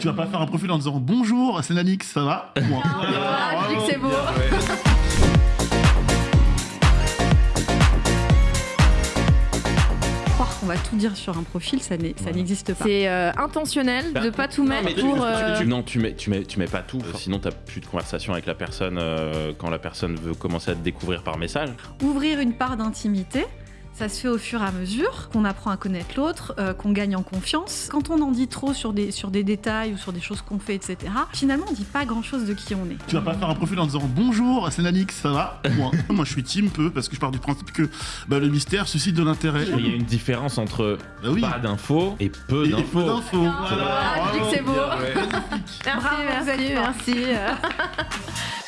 Tu vas pas faire un profil en disant bonjour, c'est Nanix, ça va Point. Ah, je dis que c'est beau. Croire qu'on va tout dire sur un profil, ça n'est- ça n'existe pas. C'est euh, intentionnel de pas tout mettre pour. tu- euh, tu- non, tu mets, tu mets, tu mets pas tout. Sinon, t'as plus de conversation avec la personne euh, quand la personne veut commencer à te découvrir par message. ouvrir une part d'intimité. Ça se fait au fur et à mesure qu'on apprend à connaître l'autre, euh, qu'on gagne en confiance. Quand on en dit trop sur des, sur des détails ou sur des choses qu'on fait, etc., finalement, on dit pas grand-chose de qui on est. Tu vas pas faire un profil en disant bonjour, c'est Nanix, ça va? Moi je suis team peu parce que je pars du principe que bah, le mystère suscite de l'intérêt. Il y a une différence entre Bah oui. pas d'infos et peu d'infos. peu d'infos. Ah, je dis que c'est beau. Bravo. Merci, merci, merci.